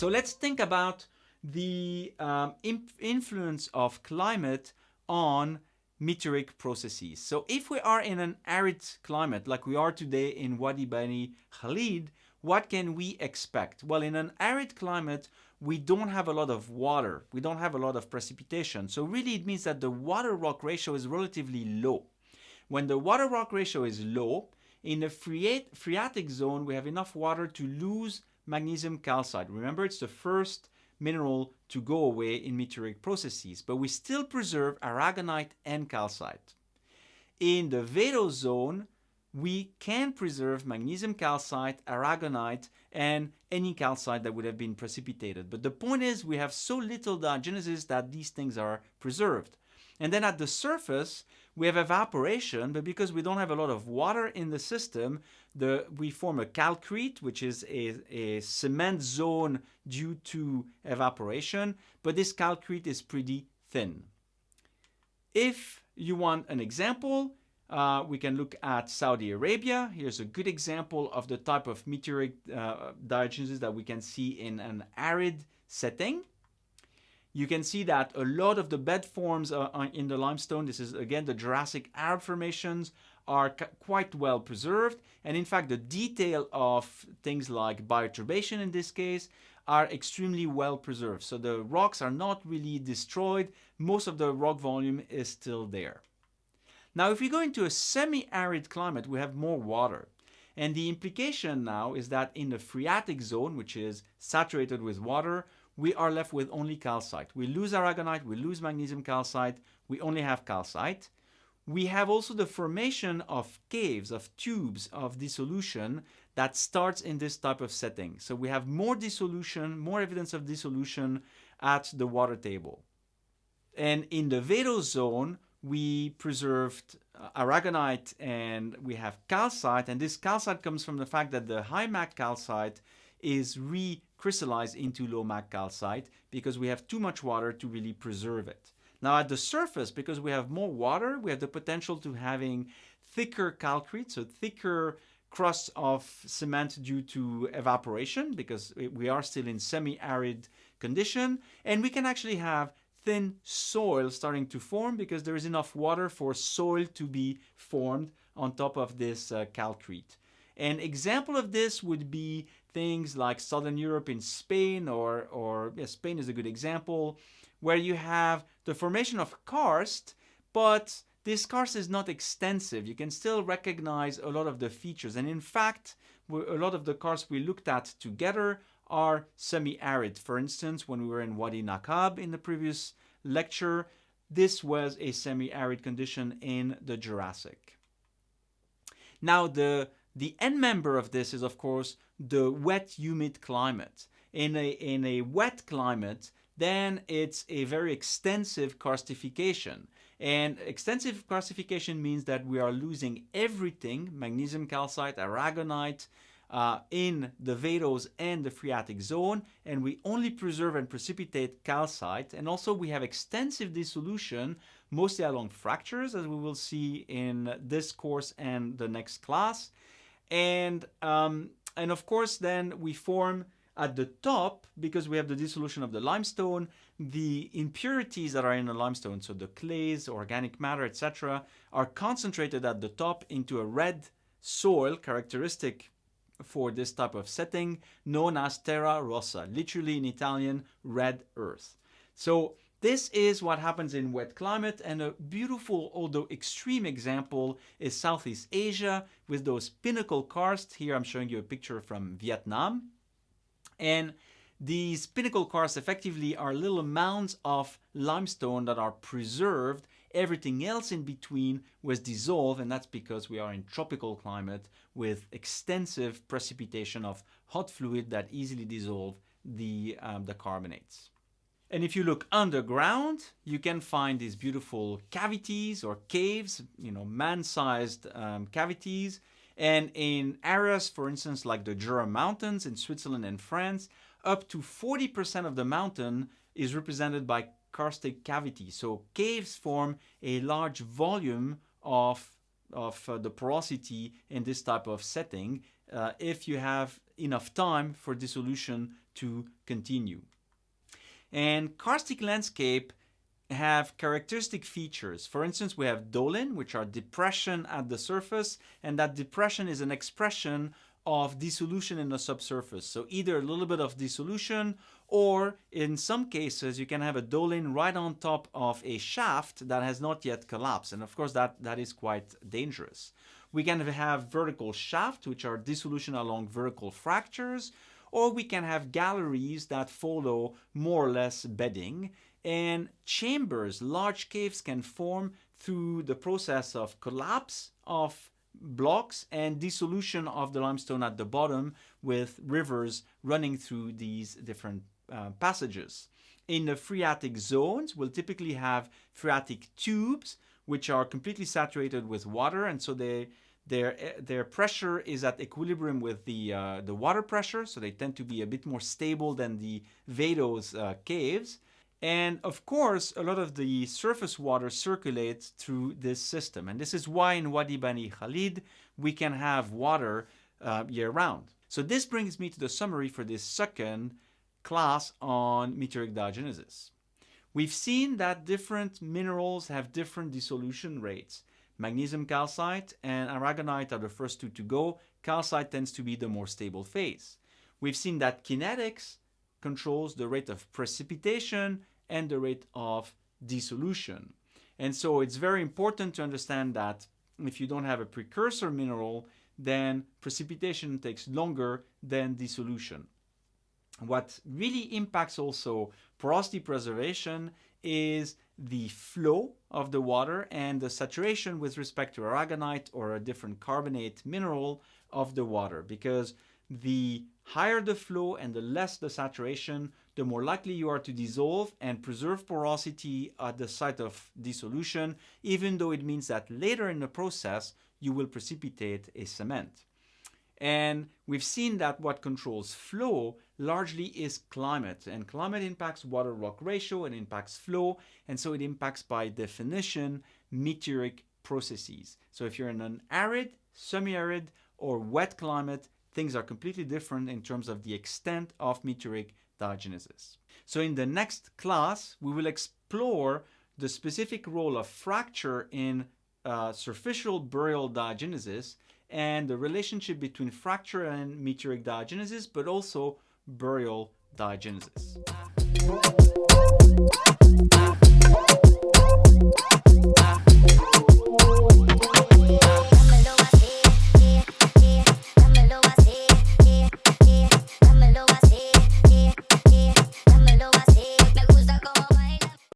So let's think about the um, influence of climate on meteoric processes. So if we are in an arid climate like we are today in Wadi Bani Khalid, what can we expect? Well, in an arid climate, we don't have a lot of water. We don't have a lot of precipitation. So really it means that the water rock ratio is relatively low. When the water rock ratio is low, in the phreatic zone, we have enough water to lose magnesium calcite. Remember, it's the first mineral to go away in meteoric processes, but we still preserve aragonite and calcite. In the vadose zone, we can preserve magnesium calcite, aragonite, and any calcite that would have been precipitated. But the point is we have so little diagenesis that these things are preserved. And then at the surface, we have evaporation, but because we don't have a lot of water in the system, the, we form a calcrete, which is a, a cement zone due to evaporation, but this calcrete is pretty thin. If you want an example, uh, we can look at Saudi Arabia. Here's a good example of the type of meteoric uh, diagenesis that we can see in an arid setting you can see that a lot of the bed forms uh, in the limestone, this is again the Jurassic Arab formations, are quite well preserved. And in fact, the detail of things like bioturbation in this case are extremely well preserved. So the rocks are not really destroyed. Most of the rock volume is still there. Now, if we go into a semi-arid climate, we have more water. And the implication now is that in the phreatic zone, which is saturated with water, we are left with only calcite. We lose aragonite, we lose magnesium calcite, we only have calcite. We have also the formation of caves, of tubes of dissolution that starts in this type of setting. So we have more dissolution, more evidence of dissolution at the water table. And in the vadose zone, we preserved uh, aragonite and we have calcite. And this calcite comes from the fact that the high MAC calcite is recrystallized into low MAC calcite because we have too much water to really preserve it. Now at the surface, because we have more water, we have the potential to having thicker calcrete, so thicker crusts of cement due to evaporation because we are still in semi-arid condition and we can actually have thin soil starting to form because there is enough water for soil to be formed on top of this uh, calcrete. An example of this would be things like Southern Europe in Spain or, or yeah, Spain is a good example, where you have the formation of karst, but this karst is not extensive. You can still recognize a lot of the features. And in fact, a lot of the karst we looked at together are semi-arid. For instance, when we were in Wadi Nakab in the previous lecture, this was a semi-arid condition in the Jurassic. Now, the the end member of this is, of course, the wet, humid climate. In a, in a wet climate, then it's a very extensive karstification. And extensive karstification means that we are losing everything, magnesium calcite, aragonite, uh, in the vadose and the phreatic zone, and we only preserve and precipitate calcite. And also we have extensive dissolution, mostly along fractures, as we will see in this course and the next class. And, um, and of course, then we form at the top, because we have the dissolution of the limestone, the impurities that are in the limestone, so the clays, organic matter, etc., are concentrated at the top into a red soil characteristic for this type of setting known as terra rossa, literally in Italian, red earth. So this is what happens in wet climate and a beautiful, although extreme example is Southeast Asia with those pinnacle karsts. Here I'm showing you a picture from Vietnam. And these pinnacle karsts effectively are little mounds of limestone that are preserved. Everything else in between was dissolved and that's because we are in tropical climate with extensive precipitation of hot fluid that easily dissolve the, um, the carbonates. And if you look underground, you can find these beautiful cavities or caves, you know, man-sized um, cavities. And in areas, for instance, like the Jura Mountains in Switzerland and France, up to 40% of the mountain is represented by karstic cavities. So caves form a large volume of, of uh, the porosity in this type of setting. Uh, if you have enough time for dissolution to continue. And karstic landscape have characteristic features. For instance, we have doline, which are depression at the surface, and that depression is an expression of dissolution in the subsurface. So either a little bit of dissolution or in some cases you can have a doline right on top of a shaft that has not yet collapsed. And of course that, that is quite dangerous. We can have vertical shafts which are dissolution along vertical fractures or we can have galleries that follow more or less bedding and chambers, large caves can form through the process of collapse of blocks and dissolution of the limestone at the bottom with rivers running through these different uh, passages. In the phreatic zones, we'll typically have phreatic tubes which are completely saturated with water and so they their, their pressure is at equilibrium with the, uh, the water pressure, so they tend to be a bit more stable than the Vadose uh, caves. And of course, a lot of the surface water circulates through this system. And this is why in Wadi Bani Khalid, we can have water uh, year round. So this brings me to the summary for this second class on meteoric diagenesis. We've seen that different minerals have different dissolution rates. Magnesium calcite and aragonite are the first two to go. Calcite tends to be the more stable phase. We've seen that kinetics controls the rate of precipitation and the rate of dissolution. And so it's very important to understand that if you don't have a precursor mineral, then precipitation takes longer than dissolution. What really impacts also porosity preservation is the flow of the water and the saturation with respect to aragonite or a different carbonate mineral of the water because the higher the flow and the less the saturation, the more likely you are to dissolve and preserve porosity at the site of dissolution, even though it means that later in the process you will precipitate a cement. And we've seen that what controls flow largely is climate. And climate impacts water rock ratio and impacts flow. And so it impacts by definition meteoric processes. So if you're in an arid, semi-arid, or wet climate, things are completely different in terms of the extent of meteoric diagenesis. So in the next class, we will explore the specific role of fracture in uh, superficial burial diagenesis and the relationship between fracture and meteoric diagenesis, but also burial diagenesis.